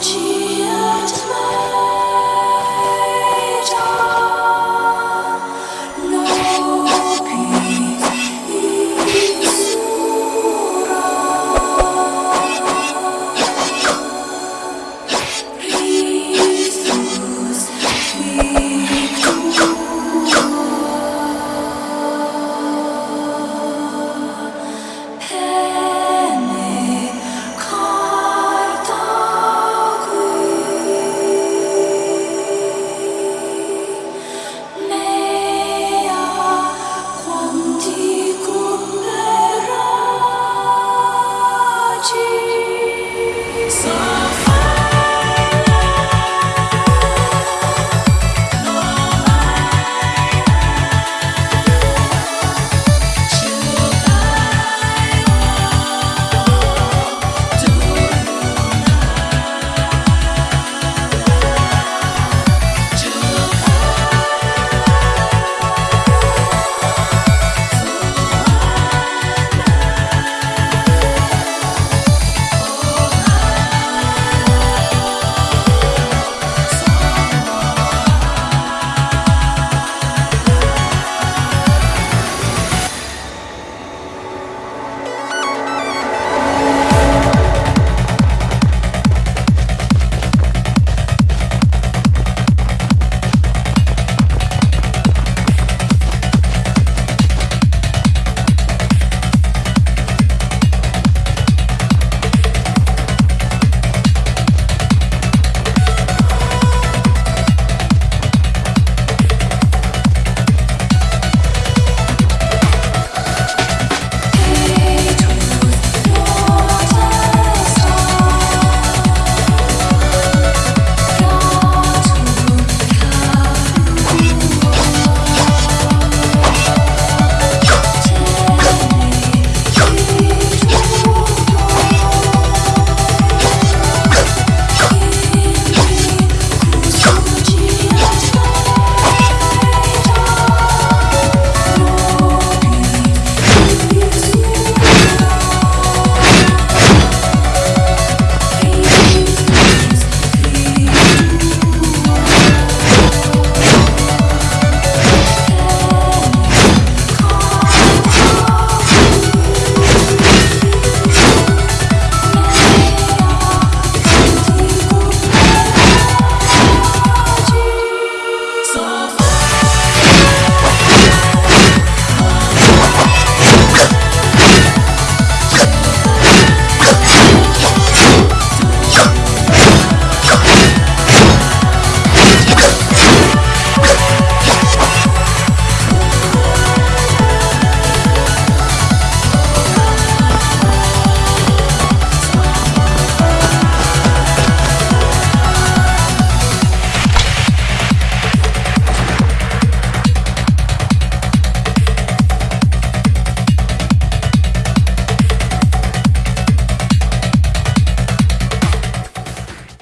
起。